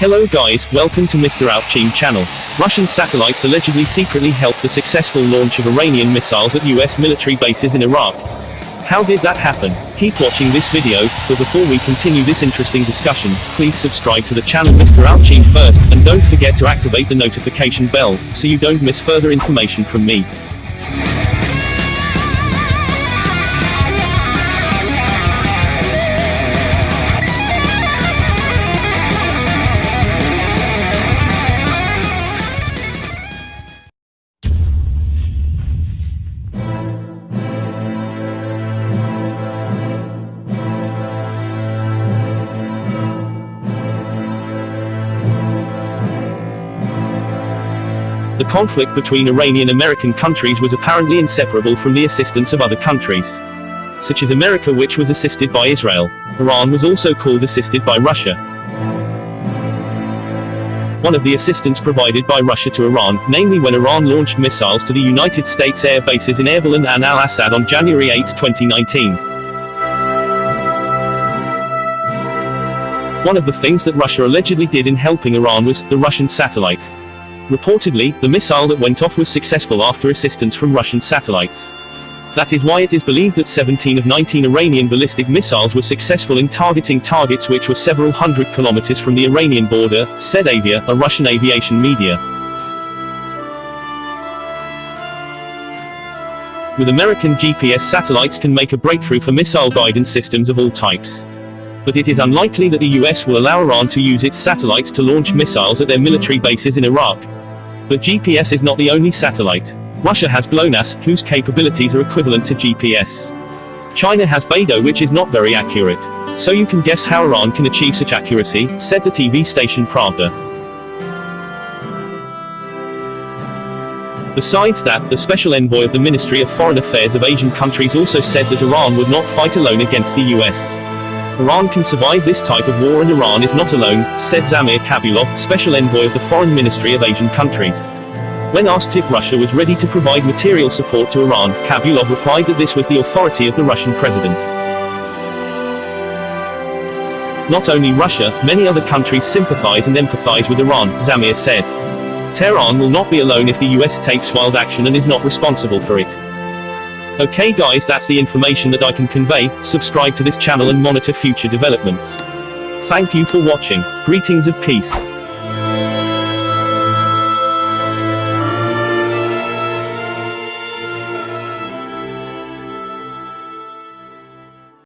Hello guys, welcome to Mr. Outching channel. Russian satellites allegedly secretly helped the successful launch of Iranian missiles at US military bases in Iraq. How did that happen? Keep watching this video, but before we continue this interesting discussion, please subscribe to the channel Mr. Outching first, and don't forget to activate the notification bell, so you don't miss further information from me. The conflict between Iranian American countries was apparently inseparable from the assistance of other countries, such as America which was assisted by Israel. Iran was also called assisted by Russia. One of the assistance provided by Russia to Iran, namely when Iran launched missiles to the United States air bases in Erbil and al-Assad on January 8, 2019. One of the things that Russia allegedly did in helping Iran was, the Russian satellite. Reportedly, the missile that went off was successful after assistance from Russian satellites. That is why it is believed that 17 of 19 Iranian ballistic missiles were successful in targeting targets which were several hundred kilometers from the Iranian border, said Avia, a Russian aviation media. With American GPS satellites can make a breakthrough for missile guidance systems of all types. But it is unlikely that the US will allow Iran to use its satellites to launch missiles at their military bases in Iraq. But GPS is not the only satellite. Russia has GLONASS, whose capabilities are equivalent to GPS. China has BeiDou which is not very accurate. So you can guess how Iran can achieve such accuracy, said the TV station Pravda. Besides that, the special envoy of the Ministry of Foreign Affairs of Asian countries also said that Iran would not fight alone against the US. Iran can survive this type of war and Iran is not alone, said Zamir Kabulov, special envoy of the Foreign Ministry of Asian countries. When asked if Russia was ready to provide material support to Iran, Kabulov replied that this was the authority of the Russian president. Not only Russia, many other countries sympathize and empathize with Iran, Zamir said. Tehran will not be alone if the US takes wild action and is not responsible for it. Okay guys that's the information that I can convey, subscribe to this channel and monitor future developments. Thank you for watching, greetings of peace.